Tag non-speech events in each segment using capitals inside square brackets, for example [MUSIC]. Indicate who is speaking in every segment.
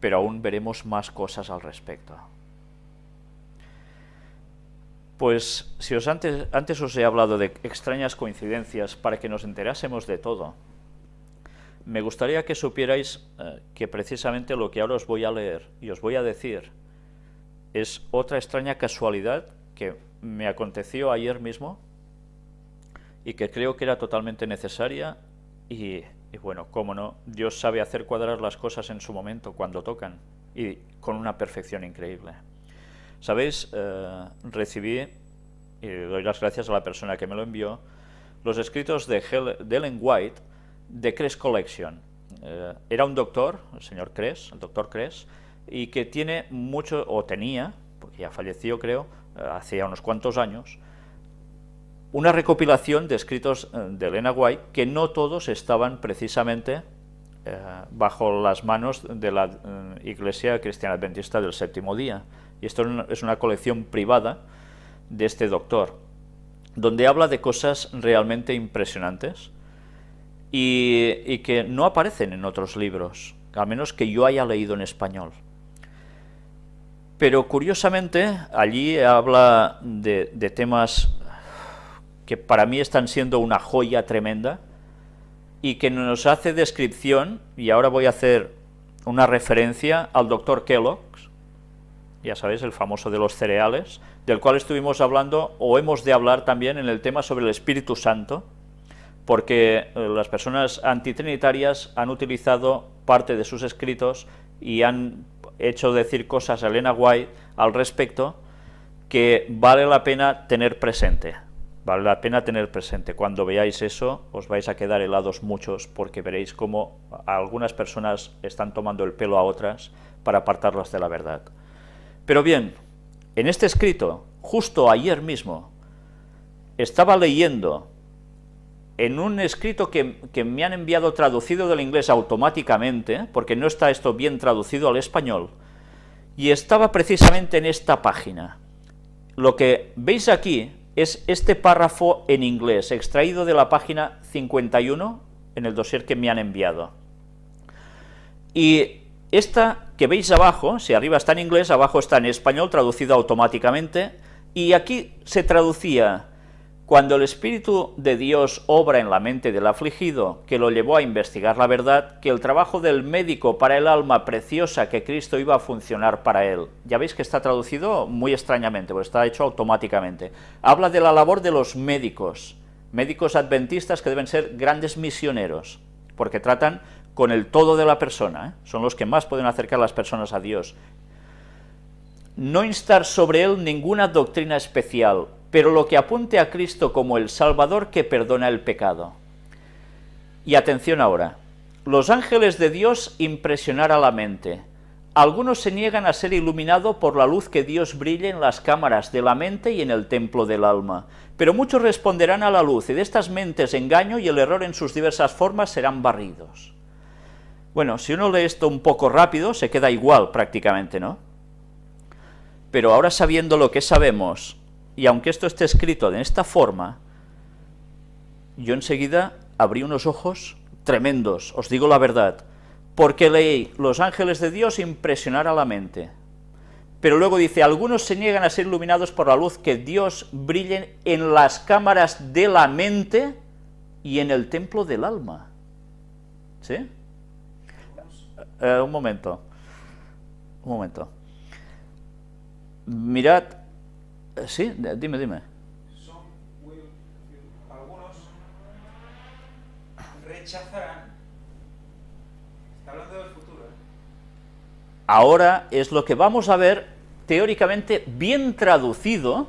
Speaker 1: pero aún veremos más cosas al respecto. Pues si antes, antes os he hablado de extrañas coincidencias para que nos enterásemos de todo, me gustaría que supierais eh, que precisamente lo que ahora os voy a leer y os voy a decir es otra extraña casualidad que me aconteció ayer mismo y que creo que era totalmente necesaria y, bueno, cómo no, Dios sabe hacer cuadrar las cosas en su momento, cuando tocan, y con una perfección increíble. ¿Sabéis? Eh, recibí, y doy las gracias a la persona que me lo envió, los escritos de, Ellen White de Cress Collection. Eh, era un doctor, el señor Cress, el doctor Cress, y que tiene mucho, o tenía, porque ya falleció creo, eh, unos cuantos años, una recopilación de escritos de Elena White que no todos estaban precisamente bajo las manos de la Iglesia Cristiana Adventista del Séptimo Día, y esto es una colección privada de este doctor, donde habla de cosas realmente impresionantes y, que no aparecen en otros libros, al menos que yo haya leído en español. Pero curiosamente, allí habla de temas que para mí están siendo una joya tremenda y que nos hace descripción, y ahora voy a hacer una referencia al doctor Kellogg, ya sabéis, el famoso de los cereales, del cual estuvimos hablando, o hemos de hablar también en el tema sobre el Espíritu Santo, porque eh, las personas antitrinitarias han utilizado parte de sus escritos y han hecho decir cosas a Elena White al respecto que vale la pena tener presente. Vale la pena tener presente. Cuando veáis eso, os vais a quedar helados muchos, porque veréis cómo algunas personas están tomando el pelo a otras para apartarlas de la verdad. Pero bien, en este escrito, justo ayer mismo, estaba leyendo en un escrito que, me han enviado traducido del inglés automáticamente, porque no está esto bien traducido al español, y estaba precisamente en esta página. Lo que veis aquí es este párrafo en inglés, extraído de la página 51 en el dossier que me han enviado. Y esta que veis abajo, si arriba está en inglés, abajo está en español, traducido automáticamente, y aquí se traducía, cuando el Espíritu de Dios obra en la mente del afligido, que lo llevó a investigar la verdad, que el trabajo del médico para el alma preciosa que Cristo iba a funcionar para él. Ya veis que está traducido muy extrañamente, porque está hecho automáticamente. Habla de la labor de los médicos, médicos adventistas que deben ser grandes misioneros, porque tratan con el todo de la persona, ¿eh? son los que más pueden acercar a las personas a Dios. No instar sobre él ninguna doctrina especial, pero lo que apunte a Cristo como el Salvador que perdona el pecado. Y atención ahora, los ángeles de Dios impresionar a la mente. Algunos se niegan a ser iluminados por la luz que Dios brille en las cámaras de la mente y en el templo del alma, pero muchos responderán a la luz, y de estas mentes engaño y el error en sus diversas formas serán barridos. Bueno, si uno lee esto un poco rápido, se queda igual prácticamente, ¿no? Pero ahora sabiendo lo que sabemos, y aunque esto esté escrito de esta forma, yo enseguida abrí unos ojos tremendos, os digo la verdad, porque leí, los ángeles de Dios impresionar a la mente. Pero luego dice, algunos se niegan a ser iluminados por la luz que Dios brille en las cámaras de la mente y en el templo del alma. ¿Sí? Eh, un momento. Un momento. Mirad. Sí, dime, dime. Algunos rechazarán. Está hablando del futuro. ¿eh? Ahora es lo que vamos a ver teóricamente bien traducido,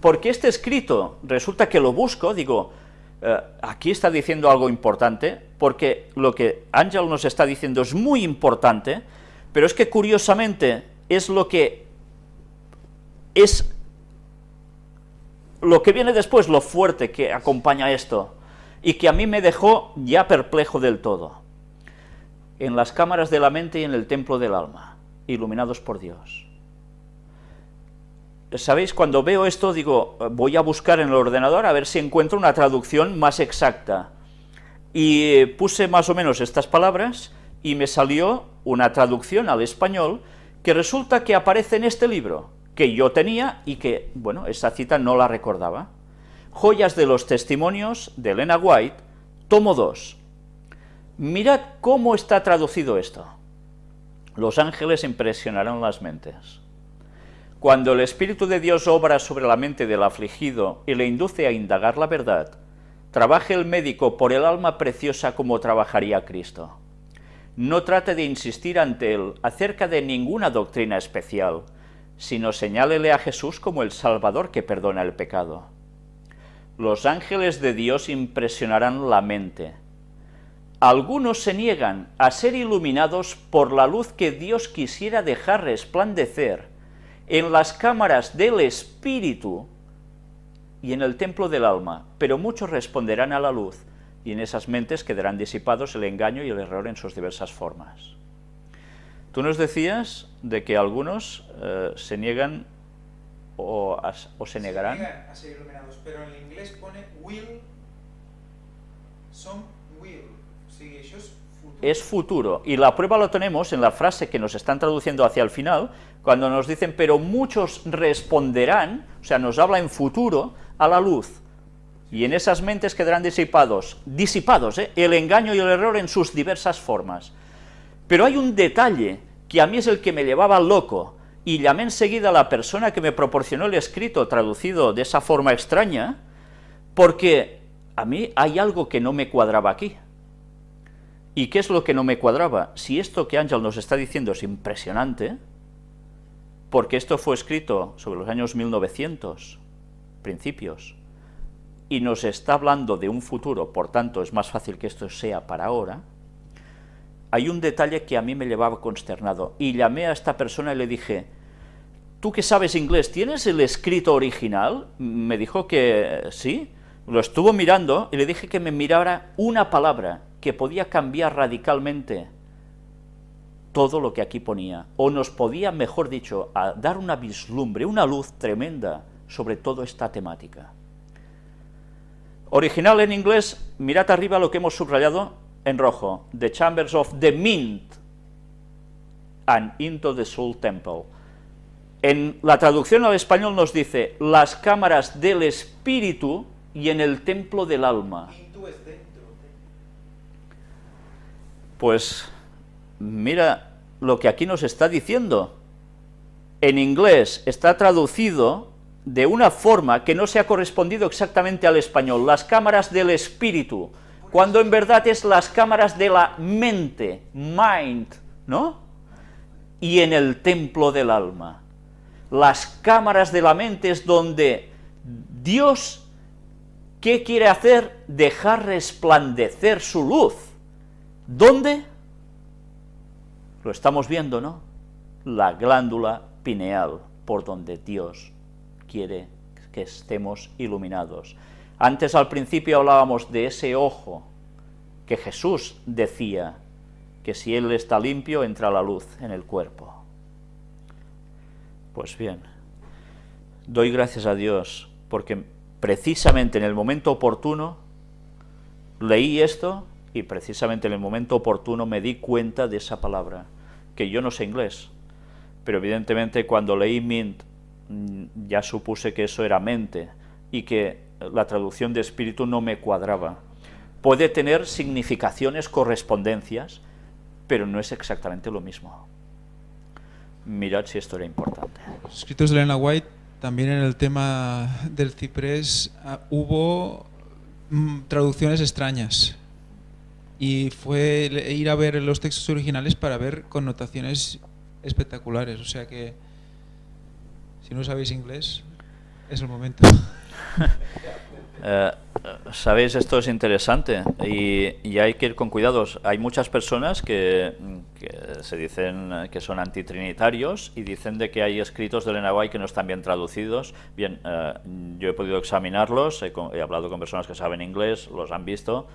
Speaker 1: porque este escrito resulta que lo busco, digo, eh, aquí está diciendo algo importante, porque lo que Ángel nos está diciendo es muy importante, pero es que curiosamente es lo que es lo que viene después, lo fuerte que acompaña esto, y que a mí me dejó ya perplejo del todo. En las cámaras de la mente y en el templo del alma, iluminados por Dios. ¿Sabéis? Cuando veo esto, digo, voy a buscar en el ordenador a ver si encuentro una traducción más exacta. Y puse más o menos estas palabras y me salió una traducción al español que resulta que aparece en este libro, que yo tenía y que, bueno, esa cita no la recordaba. Joyas de los Testimonios de Elena White, tomo 2. Mirad cómo está traducido esto. Los ángeles impresionarán las mentes. Cuando el Espíritu de Dios obra sobre la mente del afligido y le induce a indagar la verdad, trabaje el médico por el alma preciosa como trabajaría Cristo. No trate de insistir ante él acerca de ninguna doctrina especial, sino señálele a Jesús como el Salvador que perdona el pecado. Los ángeles de Dios impresionarán la mente. Algunos se niegan a ser iluminados por la luz que Dios quisiera dejar resplandecer en las cámaras del espíritu y en el templo del alma, pero muchos responderán a la luz, y en esas mentes quedarán disipados el engaño y el error en sus diversas formas. Tú nos decías de que algunos eh, se niegan o, o, se negarán.
Speaker 2: Se niegan a ser iluminados, pero en inglés pone will, son will. O sigui, això és
Speaker 1: es futuro. Y la prueba lo tenemos en la frase que nos están traduciendo hacia el final, cuando nos dicen, pero muchos responderán, o sea, nos habla en futuro, a la luz. Y en esas mentes quedarán disipados, disipados, ¿eh? el engaño y el error en sus diversas formas. Pero hay un detalle que a mí es el que me llevaba loco, y llamé enseguida a la persona que me proporcionó el escrito traducido de esa forma extraña, porque a mí hay algo que no me cuadraba aquí. ¿Y qué es lo que no me cuadraba? Si esto que Ángel nos está diciendo es impresionante, porque esto fue escrito sobre los años 1900, principios, y nos está hablando de un futuro, por tanto es más fácil que esto sea para ahora, hay un detalle que a mí me llevaba consternado, y llamé a esta persona y le dije, tú que sabes inglés, ¿tienes el escrito original? Me dijo que sí, lo estuvo mirando, y le dije que me mirara una palabra, que podía cambiar radicalmente todo lo que aquí ponía, o nos podía, mejor dicho, dar una vislumbre, una luz tremenda sobre toda esta temática. Original en inglés, mirad arriba lo que hemos subrayado en rojo, The Chambers of the Mint and into the Soul Temple. En la traducción al español nos dice, las cámaras del espíritu y en el templo del alma. Pues mira lo que aquí nos está diciendo. En inglés está traducido de una forma que no se ha correspondido exactamente al español, las cámaras del espíritu, cuando en verdad es las cámaras de la mente, mind, ¿no? Y en el templo del alma. Las cámaras de la mente es donde Dios, ¿qué quiere hacer? Dejar resplandecer su luz ¿Dónde? Lo estamos viendo, ¿no? La glándula pineal, por donde Dios quiere que estemos iluminados. Antes al principio hablábamos de ese ojo que Jesús decía que si Él está limpio entra la luz en el cuerpo. Pues bien, doy gracias a Dios porque precisamente en el momento oportuno leí esto y precisamente en el momento oportuno me di cuenta de esa palabra, que yo no sé inglés, pero evidentemente cuando leí mint mm, ya supuse que eso era mente y que la traducción de espíritu no me cuadraba. Puede tener significaciones, correspondencias, pero no es exactamente lo mismo. Mirad si esto era importante.
Speaker 2: Escritos de Elena White, también en el tema del ciprés ah, hubo mm, traducciones extrañas y fue ir a ver los textos originales para ver connotaciones espectaculares. O sea que, si no sabéis inglés, es el momento. [LAUGHS]
Speaker 1: Eh, Sabéis, esto es interesante y, hay que ir con cuidados. Hay muchas personas que, se dicen que son antitrinitarios y dicen de que hay escritos de Elena que no están bien traducidos. Bien, eh, yo he podido examinarlos, he, he hablado con personas que saben inglés, los han visto,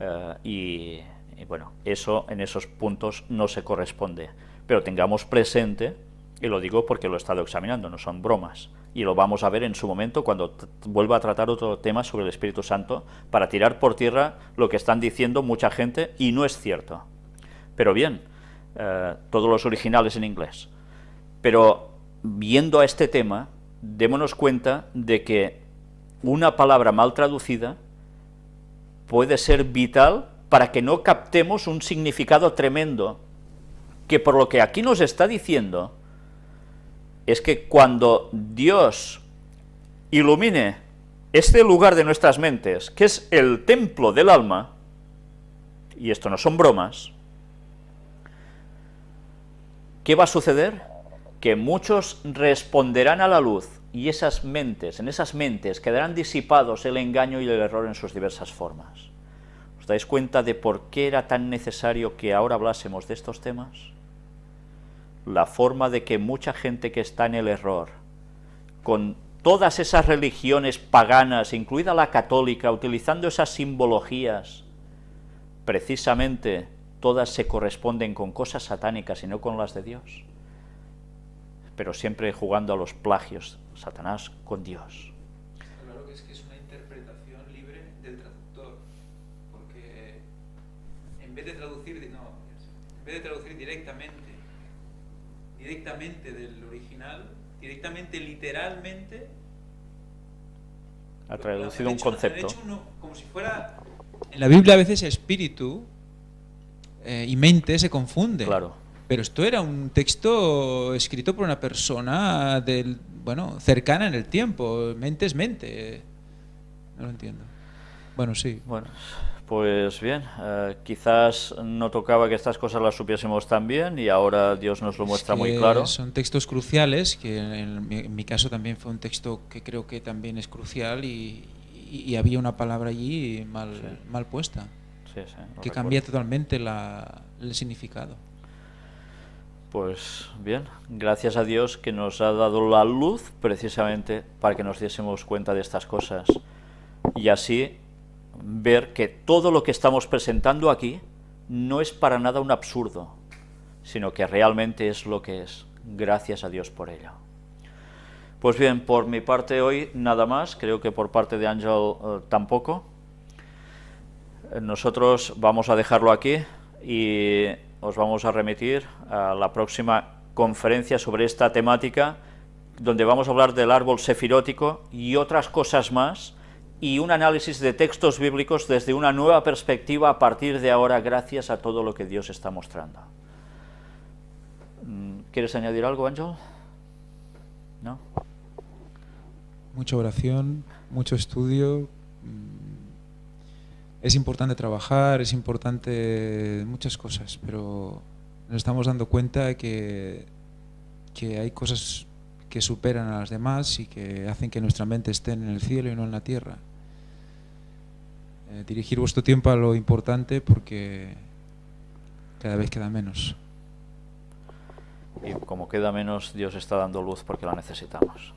Speaker 1: eh, y, bueno, eso en esos puntos no se corresponde. Pero tengamos presente, y lo digo porque lo he estado examinando, no son bromas, y lo vamos a ver en su momento cuando vuelva a tratar otro tema sobre el Espíritu Santo, para tirar por tierra lo que están diciendo mucha gente, y no es cierto. Pero bien, eh, todos los originales en inglés. Pero viendo a este tema, démonos cuenta de que una palabra mal traducida puede ser vital para que no captemos un significado tremendo, que por lo que aquí nos está diciendo, es que cuando Dios ilumine este lugar de nuestras mentes, que es el templo del alma, y esto no son bromas, ¿qué va a suceder? Que muchos responderán a la luz, y esas mentes, en esas mentes quedarán disipados el engaño y el error en sus diversas formas. ¿Os dais cuenta de por qué era tan necesario que ahora hablásemos de estos temas? La forma de que mucha gente que está en el error, con todas esas religiones paganas, incluida la católica, utilizando esas simbologías, precisamente todas se corresponden con cosas satánicas y no con las de Dios, pero siempre jugando a los plagios, Satanás con Dios.
Speaker 2: En vez de traducir directamente, directamente del original, directamente, literalmente,
Speaker 1: ha traducido un concepto.
Speaker 2: como si fuera... En la Biblia a veces espíritu eh, y mente se confunde.
Speaker 1: Claro.
Speaker 2: Pero esto era un texto escrito por una persona del, bueno, cercana en el tiempo. Mente es mente. No lo entiendo. Bueno, sí.
Speaker 1: Bueno, pues bien, eh, quizás no tocaba que estas cosas las supiésemos tan bien y ahora Dios nos lo muestra muy claro.
Speaker 2: Son textos cruciales, que en mi, caso también fue un texto que creo que también es crucial y, había una palabra allí mal, mal puesta, que cambia totalmente el significado.
Speaker 1: Pues bien, gracias a Dios que nos ha dado la luz precisamente para que nos diésemos cuenta de estas cosas y así ver que todo lo que estamos presentando aquí no es para nada un absurdo, sino que realmente es lo que es. Gracias a Dios por ello. Pues bien, por mi parte hoy nada más, creo que por parte de Ángel eh, tampoco. Nosotros vamos a dejarlo aquí y os vamos a remitir a la próxima conferencia sobre esta temática, donde vamos a hablar del árbol sefirótico y otras cosas más, y un análisis de textos bíblicos desde una nueva perspectiva a partir de ahora, gracias a todo lo que Dios está mostrando. Mm, ¿Quieres añadir algo, Ángel? ¿No?
Speaker 2: Mucha oración, mucho estudio. Mm, es importante trabajar, es importante muchas cosas, pero nos estamos dando cuenta que, que hay cosas que superan a las demás y que hacen que nuestra mente esté en el cielo y no en la tierra. Eh, dirigir vuestro tiempo a lo importante porque cada vez queda menos.
Speaker 1: Y como queda menos, Dios está dando luz porque la necesitamos.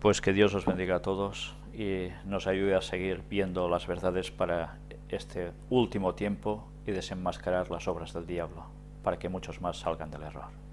Speaker 1: Pues que Dios os bendiga a todos y nos ayude a seguir viendo las verdades para este último tiempo y desenmascarar las obras del diablo, para que muchos más salgan del error.